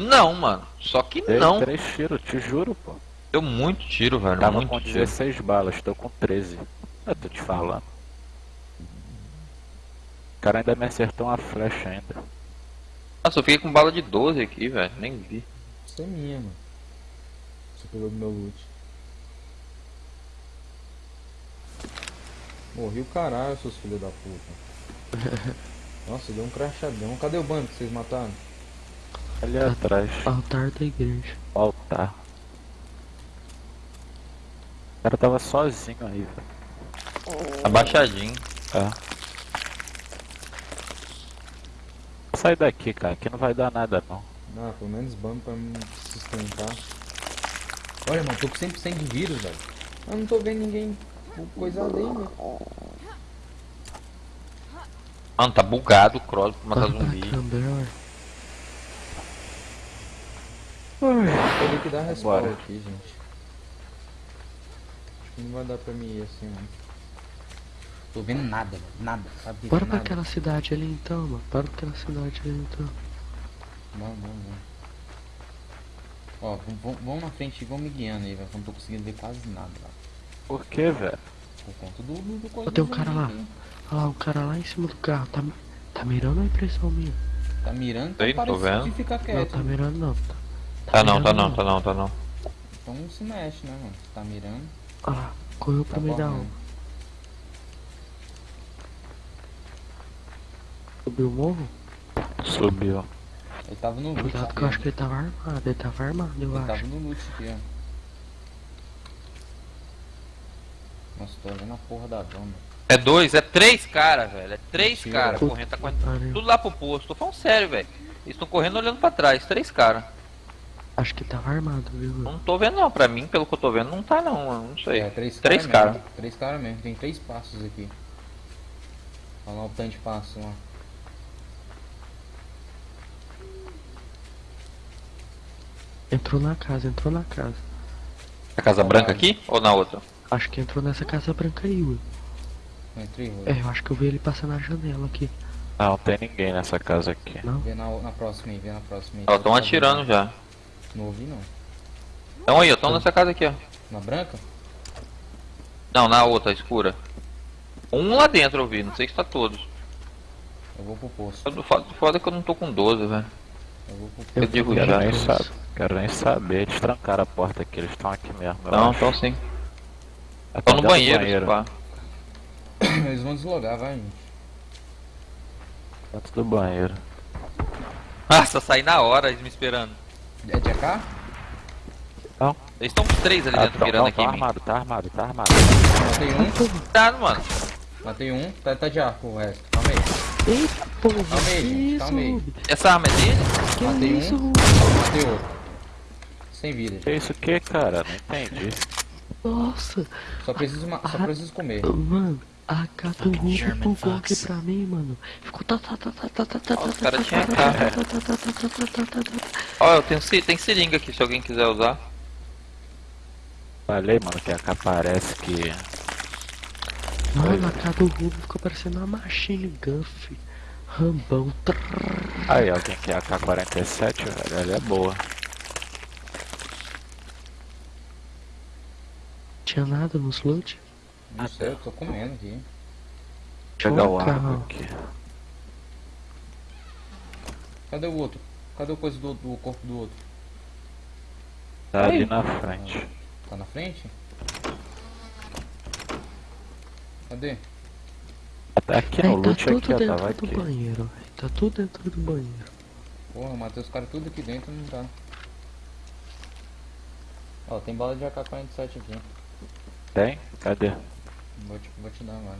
que não, mano. Só que Dei não. três tiros, te juro, pô. Deu muito tiro, velho. Tava muito com tiro. 16 balas, tô com 13. Eu tô te falando. O cara ainda me acertou uma flecha ainda. Nossa, eu fiquei com bala de 12 aqui, velho. Nem vi. Isso é minha, mano. Você pegou do meu loot. Morri o caralho, seus filhos da puta. Nossa, deu um crachadão. Cadê o bando que vocês mataram? Ali atrás, Altar da igreja. o altar. O cara tava sozinho aí, velho. Abaixadinho. É. Sai daqui, cara, aqui não vai dar nada não. Ah, pelo menos bando pra me sustentar. Olha, mano, tô com 100% de vírus, velho. Eu não tô vendo ninguém coisado aí, velho. Mano, tá bugado o cross pra matar zumbi. Também, Teria que dar respawn Bora. aqui, gente. Acho que não vai dar pra mim ir assim, mano. Tô vendo nada. Nada, sabe? Bora pra nada. aquela cidade ali então, mano. Bora pra aquela cidade ali então. Vamos, vamos, vamos. Ó, vamos- na frente e vamos me guiando aí, velho. que Não tô conseguindo ver quase nada lá. Por que, velho? Por conta do, do, do coisa tem um do cara lá. aqui. Olha lá, o cara lá em cima do carro. Tá, tá mirando a impressão minha? Tá mirando, tá tô parecendo vendo. Não, quieto. tá mirando não. Tá não, tá não, tá não, tá não. Então não se mexe, né, mano? Tá mirando, lá, correu tá pro meio da correndo. rua. Subiu o morro? Subiu. Ele tava no loot Cuidado que eu acho que ele tava armado. Ele tava armado, eu Ele tava acho. no loot aqui, ó. Nossa, tô olhando a porra da dona. É dois, é três caras, velho. É três caras correndo, tá correndo tudo lá pro posto. Tô falando sério, velho. Eles estão correndo olhando pra trás, três caras. Acho que tava armado, viu? Não tô vendo não, pra mim, pelo que eu tô vendo, não tá não. Não sei. É, três, Três cara cara. Três caras mesmo. Tem três passos aqui. Olha lá o tanto de passo lá. Entrou na casa, entrou na casa. A Casa Branca aqui ou na outra? Acho que entrou nessa casa branca aí, Will. Não entrei. É, eu acho que eu vi ele passar na janela aqui. Não, tem ninguém nessa casa aqui. Não? Vê na, na próxima aí, vê na próxima aí. Estão Tá atirando já. Não ouvi não. Então aí, ó, estão nessa casa aqui, ó. Na branca? Não, na outra, escura. Um lá dentro eu vi, não sei se tá todos. Eu vou pro posto. O foda foda é que eu não tô com 12, velho. Eu vou pro Eu posto. digo Quero já. nem saber. Quero nem saber. Eles trancaram a porta aqui, eles estão aqui mesmo. eu Não, então sim. É Tô no banheiro, se pá. Eles vão deslogar, vai, gente. Dentro do banheiro. Nossa, saí na hora, eles me esperando. É de AK? Não. Eles estão os três ali Ah, dentro tá, mirando não, aqui tá em mim. armado, tá armado, tá armado. Matei um, Cuidado, mano. matei um. Tá, tá de arco o resto. Calma aí. Eita porra! Calma aí, calma aí. Essa arma é dele? Que Matei isso, um. Matei outro. Sem vida. Que isso que, cara? Não entendi. Nossa! Só preciso, ma- só Ah. preciso comer. Mano, a Rubi bugou aqui pra mim, mano. Ficou tá tá tá tá tá tá tá Ó, os tá tá tá tá tá tá tá tá tá tá tá tá. Ó, eu tenho tem seringa aqui se alguém quiser usar. Falei, mano, que a AK parece que. Mano, a AK do Rubi ficou parecendo uma machine gun, fi. Rambão. Aí, alguém quer AK-47, velho? Ela é boa. Tinha nada nos loot? Não sei, eu tô comendo aqui. Pegar o arco aqui. Cadê o outro? Cadê o coisa do, do corpo do outro? Tá ali na frente. Tá na frente? Cadê? Tá aqui Aí no tá loot tudo aqui, ó, dentro tava do aqui. banheiro. véi. Tá tudo dentro do banheiro. Porra, eu matei os caras tudo aqui dentro não tá. Ó, tem bala de AK-47 aqui. Tem? Cadê? Vou te, vou te dar agora.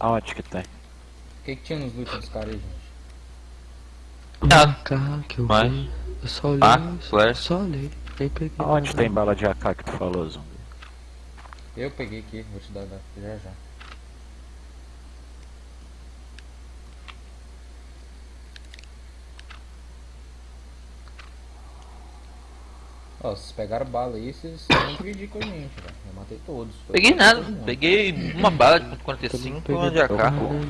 Aonde que tem? O que, que tinha nos loot dos caras aí, gente? Ah, AK que eu mas- vi. Eu só olhei. Ah, só- flash. Só olhei. Nem peguei. Aonde tem bala de AK que tu falou, zumbi? Eu peguei aqui, vou te dar dar- já já. Ó, vocês pegaram bala aí, vocês dividir com a gente, velho. Eu matei todos. Eu Peguei nada, peguei uma bala de Eu não 45 e uma de peguei AK. não.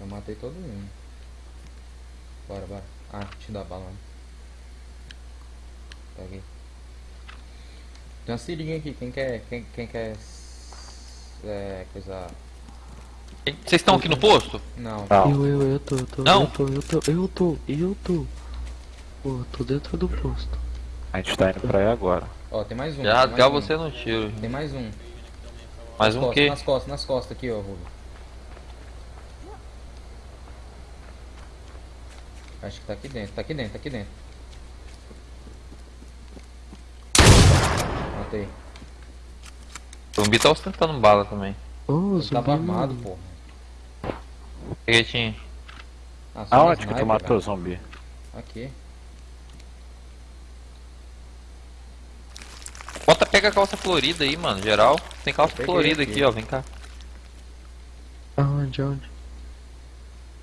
Eu matei todo mundo. Bora, bora. Ah, te dá bala. né? Pega aí. Tem uma seringa aqui, quem quer. Quem, quem quer. É. coisa. Vocês estão aqui no posto? Não. Não. Eu, eu, eu tô, eu tô, Não. eu tô, eu tô, eu tô, eu tô. Pô, eu tô dentro do posto. A gente tá indo pra aí agora. Ó, tem mais um. Já tem rasgar mais um. você no tiro. Tem mais um. Mais Nas um costas, quê? Nas costas, nas costas aqui, ó, Rubio. Acho que tá aqui dentro, tá aqui dentro, tá aqui dentro. Matei. O zumbi tá ostentando bala também. Ô, Ele zumbi, tava armado. Peguei, tinha. Ah, Aonde que tu matou o zumbi? Aqui. Bota, pega a calça florida aí, mano, geral. Tem calça florida aqui. aqui, ó, vem cá. Aonde, aonde?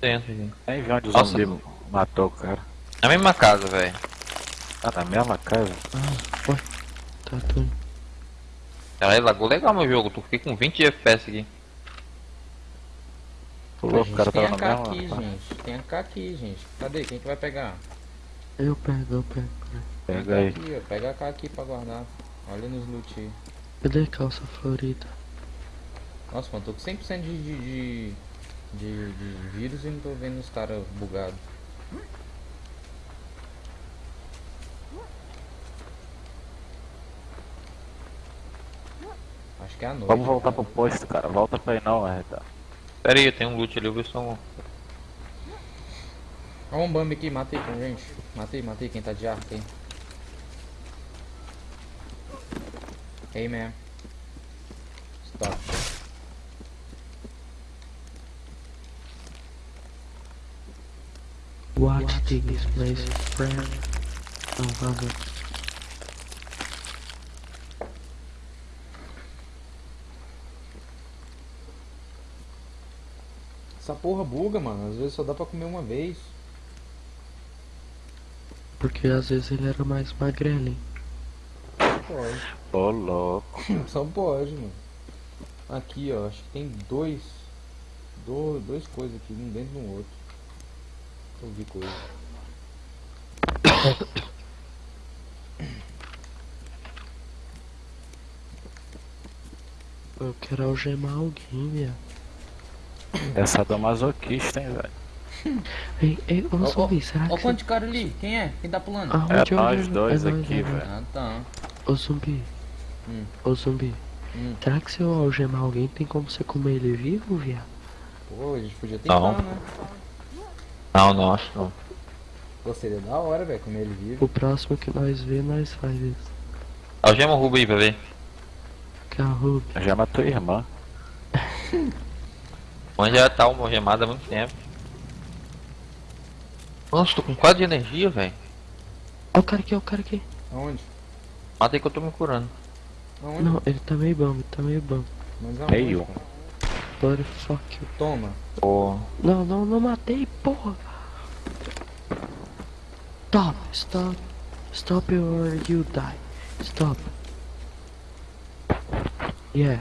Dentro. Nem vi onde o Nossa. zumbi matou o cara. Na mesma casa, velho. Ah, na mesma casa? Tá, tô. Caralho, lagou legal meu jogo. Tu fiquei com 20 FPS aqui. O A louco, o gente cara tem tava na aqui, mesma. gente. Tem AK aqui, gente. Cadê? Quem que vai pegar? Eu pego, eu pego. Tem Pega aí. Aqui, ó. Pega AK aqui pra guardar. Olha nos loot aí. Cadê calça florida? Nossa, mano, tô com 100% de, de, de, de, de vírus e não tô vendo os caras bugados. Acho que é a noite. Vamos voltar cara. pro posto, cara. Volta pra aí não, Arreta. Pera aí, tem um loot ali, eu vou ver se eu... Olha um Bambi aqui, matei com gente. Matei, matei quem tá de arco aí. Hey man. Stop. Watch this place, friend. Não, vamos. Essa porra buga, mano. Às vezes só dá pra comer uma vez. Porque às vezes ele era mais magrelinho. Pode. Ô, louco. Só pode, mano. Aqui, ó. Acho que tem dois. Do, dois coisas aqui, um dentro do outro. Eu vi coisa. Eu quero algemar alguém, viado. Essa do masoquista, hein, velho. Ei, ei, ô Ó, ó, zumbi, será Ó que quanto você... de cara ali. Quem é? Quem tá pulando? Aonde É eu nós dois É aqui, é velho. Ah, tá. Ô zumbi. Hum. Ô zumbi. Hum. Será que se eu algemar alguém tem como você comer ele vivo, viado? Pô, a gente podia tentar, Não. né? Não, não, acho que não. Pô, seria da hora, velho, comer ele vivo. O próximo que nós vê, nós faz isso. Algema o Rubo aí pra ver. Que é a Ruby. Já matou a irmã. Onde já tá uma algemada há muito tempo. Nossa, tô com 4 de energia, velho. Ó o cara aqui, ó o cara aqui. Aonde? Mata aí que eu tô me curando. Aonde? Não, ele tá meio bom, ele tá meio bom. Mas aonde, Meio. cara? Body fuck you. Toma. Pô. Não, não, não matei, porra. Stop, stop. Stop or you die. Stop. Yeah.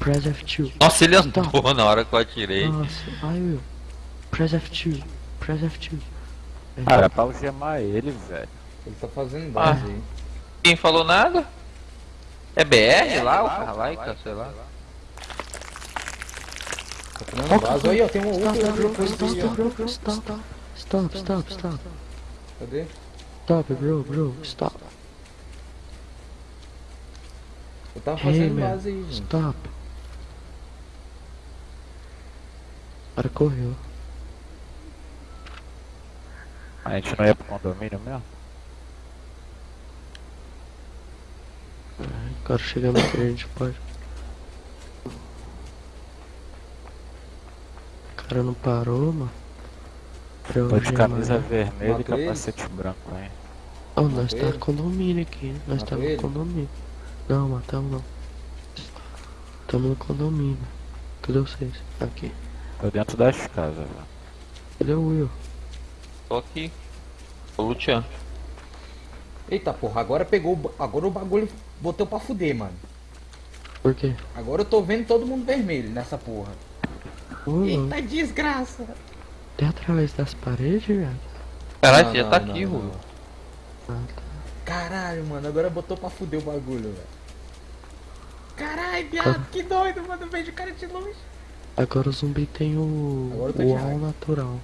Press F2. Nossa, ele andou Tá. na hora que eu atirei. Nossa, I will. Press F2. Press F2. Ah, era pra algemar ele, velho. Ele tá fazendo base aí. Quem falou nada? É BR lá, o Carlaica, sei lá. Tá fazendo base. Aí, ó, tem um outro, Stop. Stop, bro. Stop. Stop, stop, stop. Cadê? Stop, bro, bro. Stop. Eu tava Hey, fazendo man. base aí, gente. Stop. O cara correu. A gente não ia pro condomínio mesmo? Agora chegando aqui, a gente pode. O cara não parou, mano. Pra Tô de camisa vermelha e Matou capacete branco, hein. Oh, nós Matou tá no condomínio aqui. Nós Matou tá no ele? condomínio. Não, matamos não. Tamo no condomínio. Cadê vocês? Aqui. Tô dentro das casas, velho. Cadê o Will? Tô aqui. Tô luteando. Eita porra, agora pegou. Agora o bagulho botou pra fuder, mano. Por quê? Agora eu tô vendo todo mundo vermelho nessa porra. Louco. Eita desgraça. Até através das paredes, velho. Caralho, Não, já não, tá não, aqui. Rubo. Ah, tá. Caralho, mano, agora botou pra fuder o bagulho, velho. Caralho, viado, que doido, mano. Eu vejo o cara de longe. Agora o zumbi tem o. Agora eu tô O raiva. natural.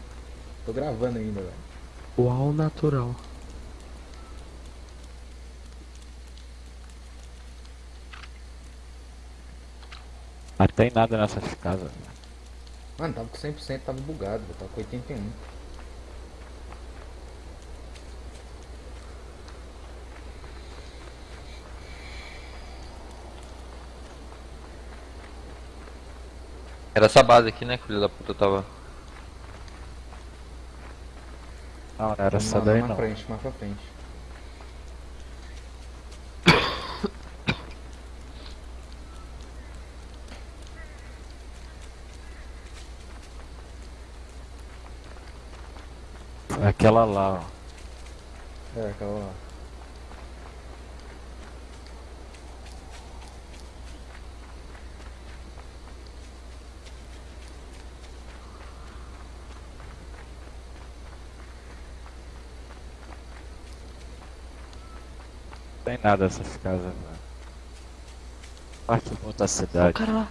Tô gravando ainda, velho. O natural. Não tem nada nessas casas. Mano, tava com 100%, tava bugado. Tava com 81. Era essa base aqui, né, que o filho da puta tava. Não, era essa mais, daí mais não. pra frente, mais pra frente. Aquela lá, ó. É, aquela lá. Não tem nada nessas casas, velho. Parte de outra Ó o cidade. cara lá.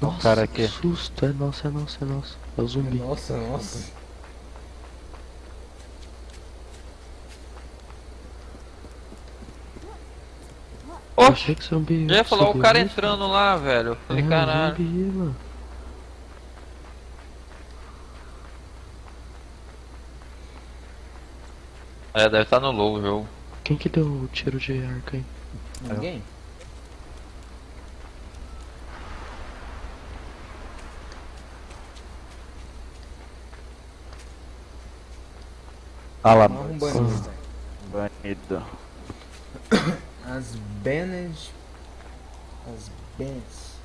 Nossa, cara que aqui. susto. É nosso, é nosso, é nosso. É o zumbi. Nossa, nossa. Oxe! Já ia falar o cara isso. entrando lá, velho. Eu falei, É, caralho. zumbi, mano. É, deve estar no low o jogo. Quem que deu o tiro de arco aí? Ninguém? Ah lá, Não, um banido. Banido. As banned. As bans.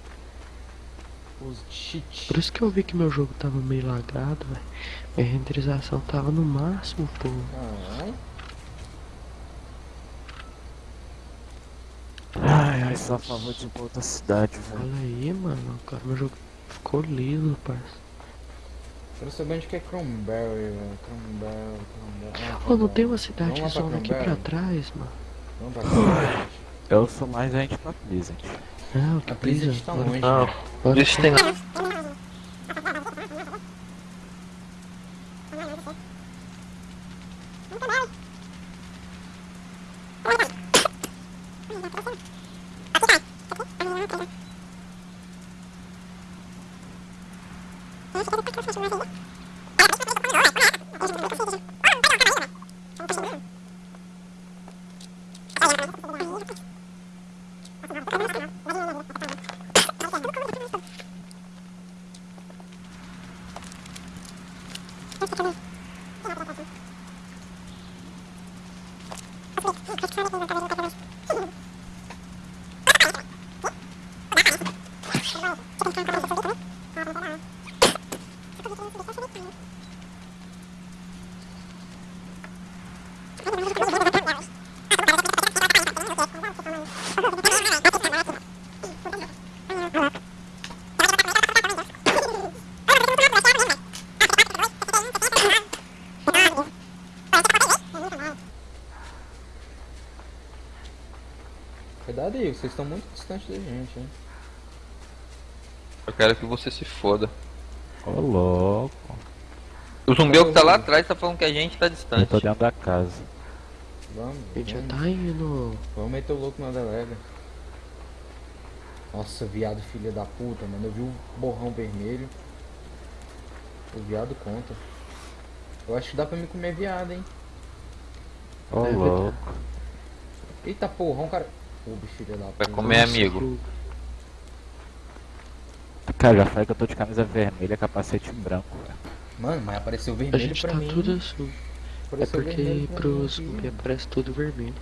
Os cheat. Por isso que eu vi que meu jogo tava meio lagado, velho. Minha renderização tava no máximo, pô. Caralho. Ai, ai, só a favor de outra cidade, velho. Olha aí, mano. Agora meu jogo ficou liso, parça. Quero saber onde que é Cranberry, velho. Cranberry, Cranberry. Ô, não tem uma cidade lá pra zona aqui pra trás, mano. Eu sou mais gente pra Pleasant. Não, A Pleasant tá longe. Não, né? isso tem. Thank you. Aí, vocês estão muito distantes da gente, hein? Eu quero que você se foda. Ô, louco. O zumbi é que tá lá atrás tá falando que a gente tá Eu distante. tô dentro da casa. Vamos, A gente já vamos. tá indo. Vamos meter o louco na delega. Nossa, viado filha da puta, mano. Eu vi o borrão vermelho. O viado conta. Eu acho que dá pra me comer viado, hein? Ô, Deve louco. Eita porra, um cara. Da. Vai comer amigo. Cara, já falei que eu tô de camisa vermelha, capacete branco, velho. Mano, mas apareceu A vermelho gente pra tá mim. tudo assim. É Apareceu porque vermelho pra pro zumbi aparece tudo vermelho.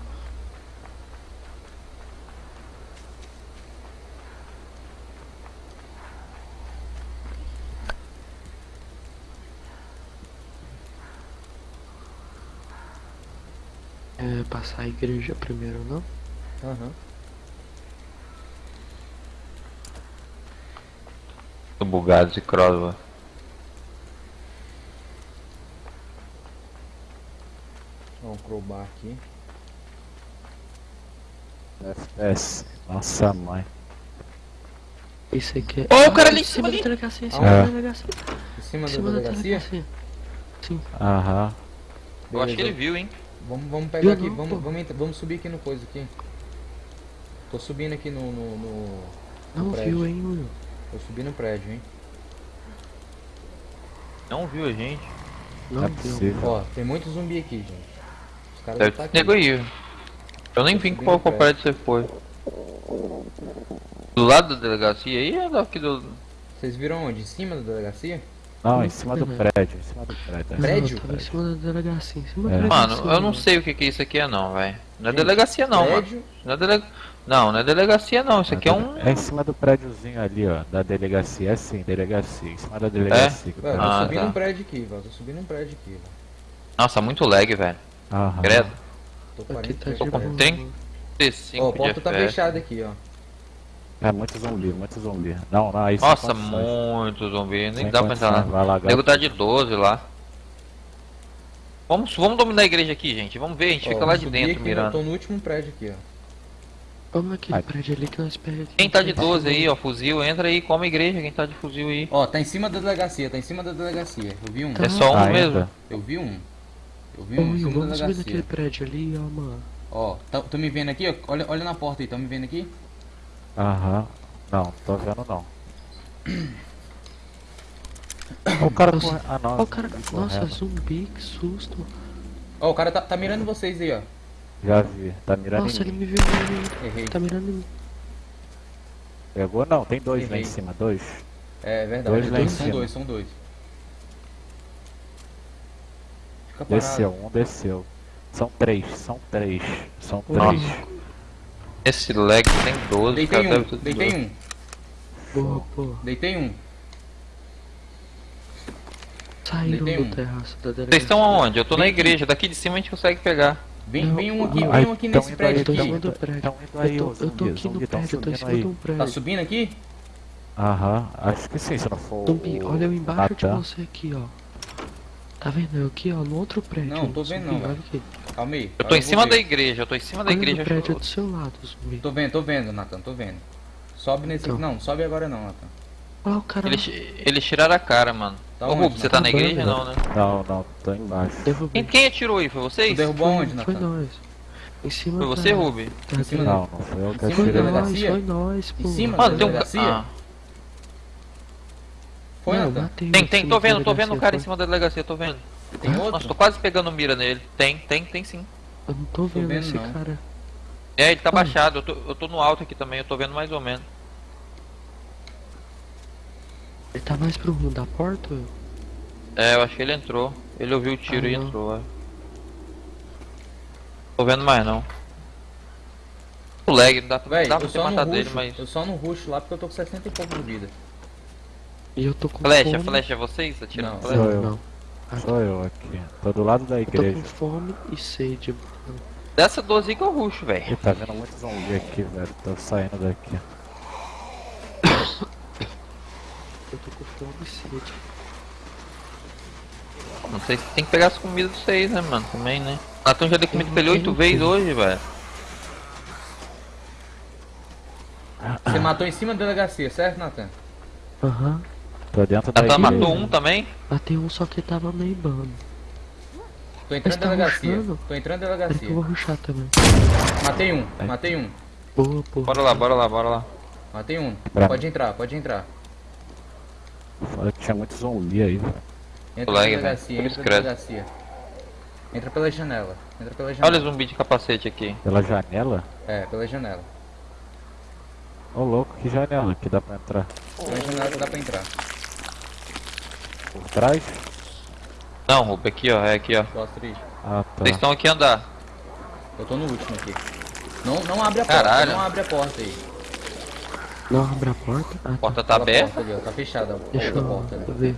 É, passar a igreja primeiro, não? Aham. Tô bugado de cross, velho. Ó, um crowbar aqui. FPS. Nossa mãe. Esse aqui é. Ô, o cara Ah, ali em em cima da delegacia, em Ah, cima é. da delegacia. Em cima Em da cima da delegacia? delegacia. Sim. Aham. Eu acho que ele viu, hein? Vamos, vamos pegar Viu aqui, não, vamos, vamos, vamos subir aqui no coisa aqui. Tô subindo aqui no. no, no- no Não prédio. viu, hein, Will? Tô subindo no prédio, hein? Não viu a gente. Não Não é viu. Ó, tem muito zumbi aqui, gente. Os caras Deve devem tá aqui. Eu nem Tô vi subindo qual o qual prédio você foi. Do lado da delegacia aí ou daqui do. Vocês viram onde? Em cima da delegacia? Não, em cima do prédio, em cima do prédio. Não, Prédio? tava em cima da delegacia, em cima É. delegacia. Mano, eu não sei o que que isso aqui é não, velho. Não é delegacia não, mano. prédio. Não é, dele... não, não é delegacia não. Isso aqui é um. É em cima do prédiozinho ali, ó. Da delegacia. É sim, delegacia. Em cima da delegacia. que Velho, tá- tô Ah, subindo tá. um prédio aqui, velho. Tô subindo um prédio aqui, velho. Nossa, muito lag, velho. Aham. Credo. Tô Aqui 40 tá Tô com FPS. boa. 35 Ó, a de porta tá FPS. fechada aqui, ó. É muito zumbi, muito zumbi. Não, não, sem Nossa, condições. muito zumbi. Nem Sem dá pra entrar lá. Vai O nego tá de 12 lá. Vamos, vamos dominar a igreja aqui, gente. Vamos ver, a gente Ó, fica lá de dentro aqui, eu mirando. Tô no último prédio aqui, ó. Vamos naquele Ai. prédio ali que nós perdemos. Quem tá de 12 aí, ó, fuzil, entra aí, come a igreja, quem tá de fuzil aí. Ó, tá em cima da delegacia, tá em cima da delegacia. Eu vi um. Tá. É só um Ah, mesmo. entra. Eu vi um. Eu vi Ô, um em Will, cima da vamos subir naquele delegacia. prédio ali, ó, mano. Ó, tá, tô me vendo aqui, ó. Olha, olha na porta aí, tá me vendo aqui? Aham. Não, tô vendo não. O cara Nossa. Ah não. Ó, o cara. Nossa, zumbi, que susto. Ó, o cara tá, tá mirando vocês aí, ó. Já vi. Tá mirando Nossa, em ele mim. me viu, ele me- Errei. tá mirando em mim. Pegou? Não, tem dois lá Errei. em cima. Dois. É verdade, Dois lá em são cima. dois, são dois. Fica parado. Desceu, um desceu. São três, são três. São Nossa. três. Esse lag tem 12, Deitei cara, deve um, ter deitei 12. um, Boa, boa. deitei um. Saíram Deitei do um. terraço da delegacia. Vocês estão aonde? Eu tô na igreja, daqui de cima a gente consegue pegar. Vem, vem um aqui, vem um aqui Ai, nesse prédio aqui. em cima do prédio. Tão indo aí, Eu tô, eu tô aqui no tão prédio, eu tô em subindo cima de um Tá prédio. subindo aqui? Aham, acho que sim, se não for. Zumbi, olha eu embaixo de você aqui, ó. Tá vendo? Eu aqui, ó, no outro prédio. Não, tô vendo Zumbi, não, Olha velho. aqui. Calma aí. Eu tô em cima ver. da igreja, eu tô em cima da igreja. prédio do seu lado, zumbi. Tô vendo, tô vendo, Nathan, tô vendo. Sobe nesse. Então. Não, sobe agora não, Nathan. Olha o cara. Eles, eles tiraram a cara, mano. Tá Ô, onde, Rubo, você tá na Nathan? igreja? Não, né? Não, não, tô embaixo. Derrubei. Quem, quem atirou aí? Foi Tu vocês? derrubou Foi- aonde, Foi Nathan? nós. Em cima Foi você, da- Rubi? da Em cima. Não, não foi eu que Em cima Foi da atirei. nós, delegacia? foi nós, pô. Em cima Mano, tem um. ca- delegacia? Ah, Foi, Não, Nathan? matei tem, em tem, tô da vendo, tô vendo o cara em foi. cima da delegacia, tô vendo. Tem Nossa, outro? tô quase pegando mira nele. Tem, tem, tem sim. Eu não tô vendo, vendo, esse não. cara. É, ele tá baixado, eu tô, eu tô no alto aqui também, eu tô vendo mais ou menos. Ele tá mais pro rumo da porta? É, eu acho que ele entrou. Ele ouviu o tiro Ah, e não. entrou, é. Tô vendo mais não. O lag, não dá, não Véi, dá pra você matar dele, rush, mas. eu só no rush lá porque eu tô com 60 e pouco de vida. E eu tô com Flecha, fome. flecha é vocês atirando Não. flecha? Sou eu. Não. Ah, Sou eu aqui. Tô do lado da Eu tô com igreja. fome e sede, mano. Dessa 12 que eu ruxo, velho. Tá vendo muito zumbi aqui, velho. Tô saindo daqui. Eu tô com fome e sede. Não sei se tem que pegar as comidas de vocês, né, mano? Também, né? Natan já deu comida pra ele não oito vezes hoje, velho. Você matou em cima da delegacia, certo, Nathan? Aham. Tô dentro da Natan matou um também? Matei um só que tava meio bando. Tô entrando na tá delegacia. rushando? Tô entrando na Peraí que delegacia. eu vou ruxar também. Matei um, matei um. Boa, boa. Bora lá, bora lá, bora lá. Matei um. Pode entrar, pode entrar. Fala que tinha muito zumbi aí, velho. Entra Lag, na velho. delegacia, entra credo. delegacia. Entra pela janela. Entra pela Olha janela. o zumbi de capacete aqui. Pela janela? É, pela janela. Ô louco, que janela que dá pra entrar? Pela janela que dá pra entrar. Por trás? Não, Rubo, aqui ó, é aqui ó. Aí. Ah, tá. Vocês estão aqui a andar. Eu tô no último aqui. Não, não abre a porta, Caralho. não abre a porta aí. Não abre a porta. Ah, A tá. porta tá aberta. porta ali, ó, tá fechada a Deixa eu porta ali. ver.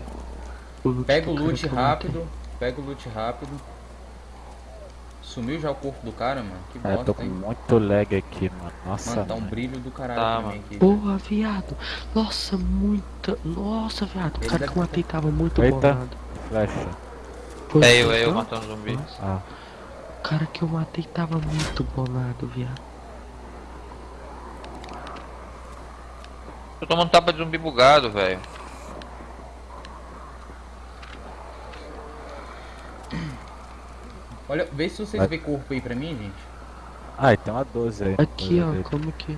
O Pega o loot rápido. Pega o loot rápido. Sumiu já o corpo do cara, mano. Que É, tô bosta, com hein? muito lag aqui, mano. Nossa, Mano, tá um mãe. brilho do caralho Tá, também mano. aqui. Porra, viado. Nossa, muita. Nossa, viado. O cara que eu matei tava muito Eita. bolado. Flecha. Foi É eu, é eu não? matando zumbi. Ah, O cara que eu matei tava muito bolado, viado. Tô tomando tapa de zumbi bugado, velho. Olha, vê se vocês vê corpo aí pra mim, gente. Ah, tem uma 12 aí. Aqui, 12 ó, dele. como que.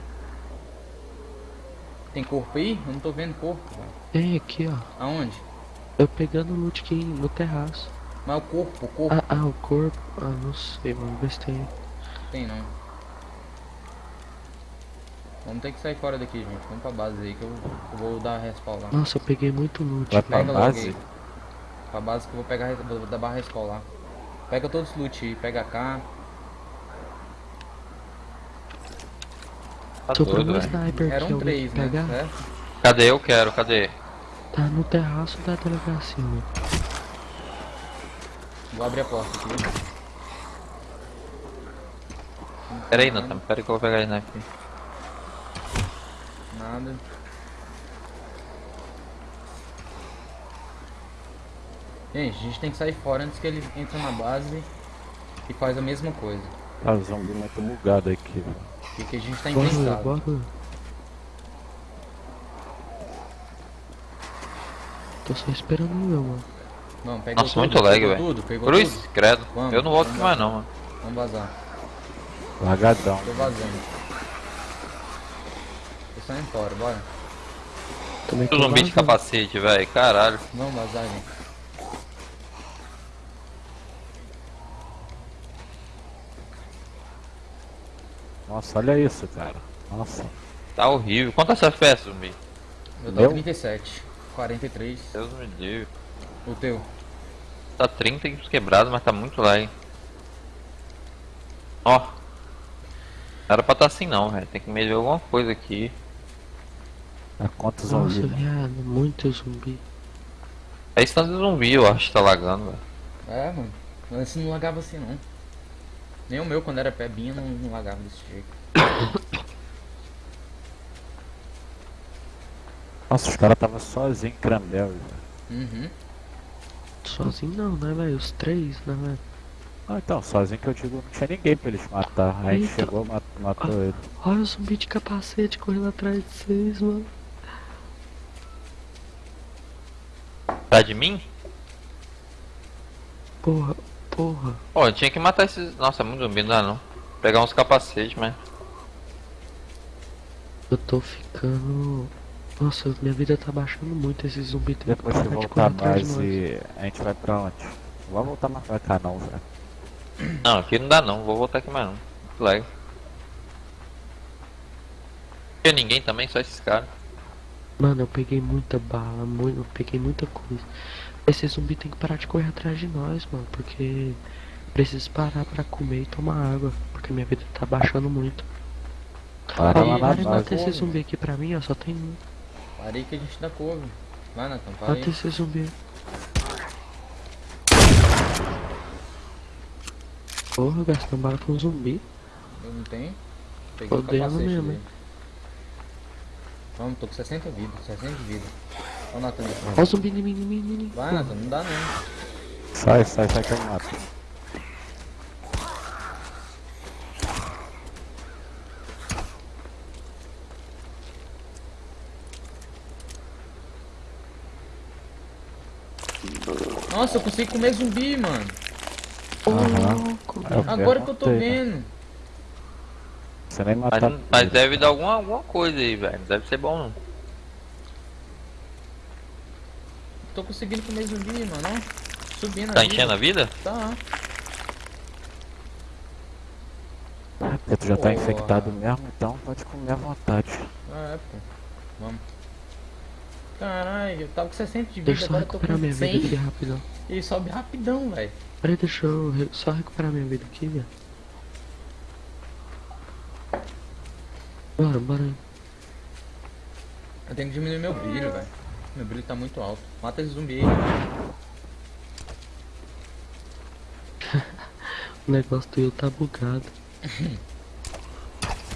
Tem corpo aí? Eu não tô vendo corpo, velho. Tem aqui, ó. Aonde? Eu pegando o loot aqui no terraço. Mas o corpo, o corpo. Ah, ah, o corpo. Ah, não sei, vamos ver se tem. Tem não. Vamos ter que sair fora daqui, gente. Vamos pra base aí que eu, eu vou dar respawn lá. Nossa, eu peguei muito loot. Vai pra Pega logo base? aí. Pra base que eu vou pegar, vou dar barra respawn lá. Pega todos os loot aí, pega cá. Tá Sobrou doido, um sniper Eram alguém três, né? pegar. Certo? Cadê? Eu quero, cadê? Tá no terraço da delegacia, né? Vou abrir a porta aqui. Pera aí, Nathan. Pera aí que eu vou pegar ele aqui. Nada. Gente, a gente tem que sair fora antes que ele entre na base e faz a mesma coisa. Tá o zumbi muito bugado aqui. O que, que a gente tá bora. Tô só esperando o meu, mano. Vamos, pegou Nossa, tudo, muito lag, velho. Cruz, tudo. credo. Vamos, eu não volto mais não, mano. Vamos vazar. Largadão. Tô vazando. Tô saindo fora, bora. Também O zumbi de capacete, velho. Caralho. Vamos vazar, gente. Nossa, olha isso, cara. Nossa. Tá horrível. Quantas FPS, zumbi? Eu tô Meu? 37, 43. Deus me livre. O teu. Tá 30 quebrados, mas tá muito lag. Ó. Não era pra tá assim não, velho. Tem que medir alguma coisa aqui. Quantos Nossa, zumbi? mano? viado, muito zumbi. É instante de zumbi, eu acho que tá lagando, velho. É, mano. Mas esse não lagava assim, não. Nem o meu, quando era pebinha, não, não lagava desse jeito. Nossa, os caras tava sozinho em velho. Uhum. Sozinho não, né, velho? Os três, né, velho? Ah, então, sozinho que eu digo, não tinha ninguém pra eles matar. Aí Eita. chegou, mat- matou ele. Olha o zumbi de capacete correndo atrás de vocês, mano. Tá de mim? Porra, porra. Ó, eu tinha que matar esses. Nossa, é muito zumbi, não dá não. Pegar uns capacetes, mas. Eu tô ficando. Nossa, minha vida tá baixando muito. Esse zumbi tem que Depois que parar de voltar de nós. base, a gente vai pra onde? Não vai voltar mais pra cá não, velho. Não, aqui não dá não. Vou voltar aqui mais não. Muito lag. Não tinha ninguém também, só esses caras. Mano, eu peguei muita bala, muito, eu peguei muita coisa. Esse zumbi tem que parar de correr atrás de nós, mano, porque preciso parar pra comer e tomar água, porque minha vida tá baixando muito. Para lá base. mata esse zumbi aqui pra mim, ó, só tem um. Parei que a gente dá couve. Vai, Nathan, para Mata aí. esse zumbi. Porra, gastando bala com zumbi. Eu não tenho. Peguei o Fodendo capacete mesmo, dele. Vamos, tô com 60 vidas, 60 de vida. Ó, Nathan. Ó o zumbi mim, em mim. Vai, Nathan, não dá não. Sai, sai, sai que eu mato. Nossa, eu consigo comer zumbi, mano. Eu Agora que eu tô né? vendo. Você nem Mas, matar. não- mas deve dar alguma, alguma coisa aí, velho. Não deve ser bom não. Tô conseguindo comer zumbi, mano. Subindo Tá enchendo a vida? Tá. Porque tu já tá infectado mesmo, então pode comer à vontade. Ah, é, pô. Vamos. Caralho, eu tava com 60 de vida, Deixa eu só agora eu tô recuperar com minha vida aqui 100. rapidão. E sobe rapidão, velho. Peraí, deixa eu re- só recuperar minha vida aqui, velho. Bora, bora. Eu tenho que diminuir meu brilho, velho. Meu brilho tá muito alto. Mata esse zumbi aí. O negócio do eu tá bugado.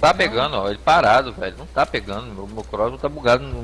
Tá pegando, ó. Ele parado, velho. Não tá pegando. Meu, meu cross tá bugado no